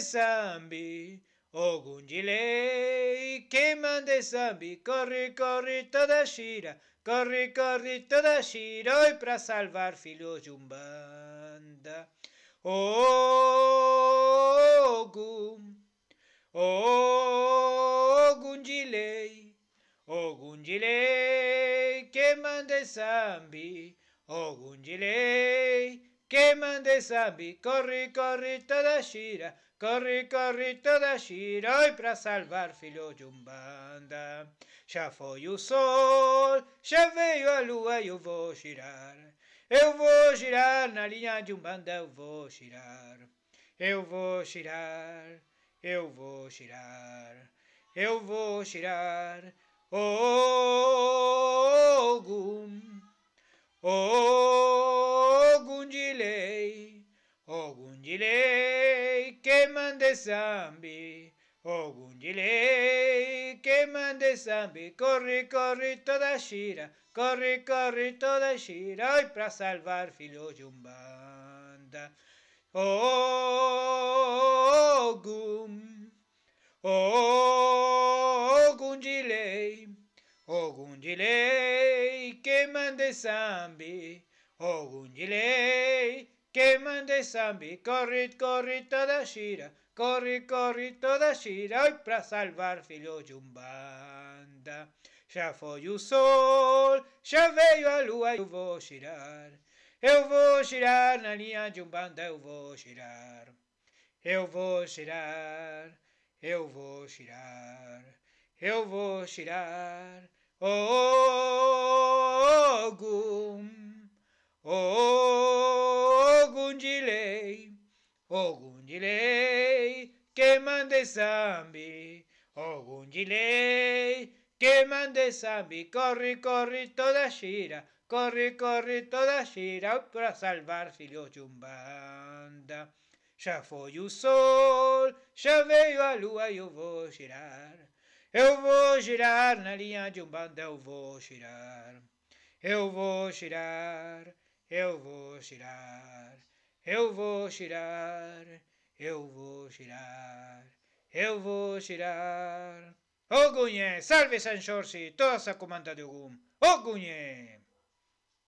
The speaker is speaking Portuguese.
sambi, Ogum de lei, que manda sambi, corre, corre toda gira, corre, corre toda gira, oi pra salvar filhos de Umbanda. Ogum, Ogum de lei, Ogum de lei, que manda sambi, Ogum que manda sambi, corre, corre toda gira, corre, corre toda gira, oi pra salvar filhos de Umbanda. Já foi o sol, já veio a lua e eu vou girar. Eu vou girar na linha de Umbanda, eu vou girar. Eu vou girar, eu vou girar, eu vou girar. Ogum, Ogum lei que mande zambi. Ogún lei que mande zambi. Corre, corre toda xira, corre, corre toda xira. Hoy para salvar filo de Ogun. Ogunjile. Ogum, Ogum de lei, Ogum de lei que mande zambi. Ogum de lei que mande zambi, corre, corre toda gira, corre, corre toda gira, oi pra salvar filhos de Umbanda. Já foi o sol, já veio a lua, eu vou girar. Eu vou girar na linha de Umbanda, eu vou girar. Eu vou girar, eu vou girar, eu vou girar. Ogum, Ogum de lei, que mande zambi. Ogum de lei, que mande zambi. Corre, corre toda gira, corre, corre toda gira para salvar filhos de Umbanda. Já foi o sol, já veio a lua e eu vou girar. Eu vou girar na linha de Umbanda, eu vou girar. Eu vou girar, eu vou girar. Eu vou girar, eu vou girar. Eu vou girar. Ogunhé, salve San Jorge, toda essa comanda de Ogum. Ogunhé!